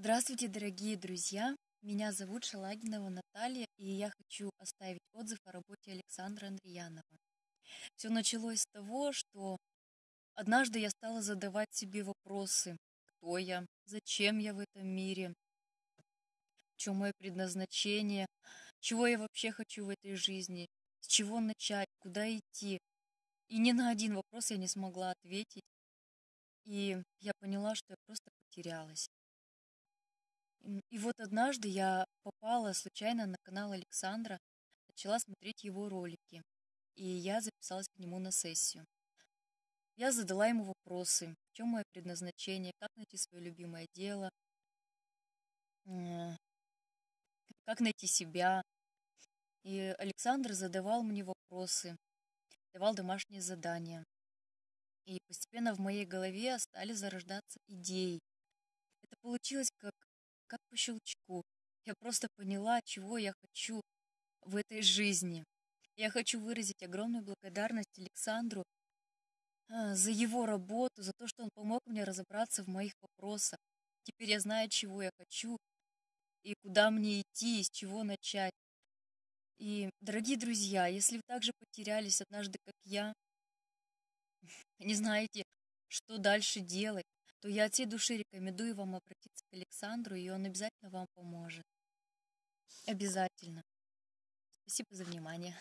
Здравствуйте, дорогие друзья! Меня зовут Шалагинова Наталья, и я хочу оставить отзыв о работе Александра Андреянова. Все началось с того, что однажды я стала задавать себе вопросы. Кто я? Зачем я в этом мире? В чем мое предназначение? Чего я вообще хочу в этой жизни? С чего начать? Куда идти? И ни на один вопрос я не смогла ответить. И я поняла, что я просто потерялась. И вот однажды я попала случайно на канал Александра, начала смотреть его ролики, и я записалась к нему на сессию. Я задала ему вопросы, в чем мое предназначение, как найти свое любимое дело, как найти себя. И Александр задавал мне вопросы, давал домашние задания. И постепенно в моей голове стали зарождаться идеи. Это получилось как как по щелчку. Я просто поняла, чего я хочу в этой жизни. Я хочу выразить огромную благодарность Александру а, за его работу, за то, что он помог мне разобраться в моих вопросах. Теперь я знаю, чего я хочу и куда мне идти, и с чего начать. И, дорогие друзья, если вы также потерялись однажды, как я, не знаете, что дальше делать, то я от всей души рекомендую вам обратиться к Александру, и он обязательно вам поможет. Обязательно. Спасибо за внимание.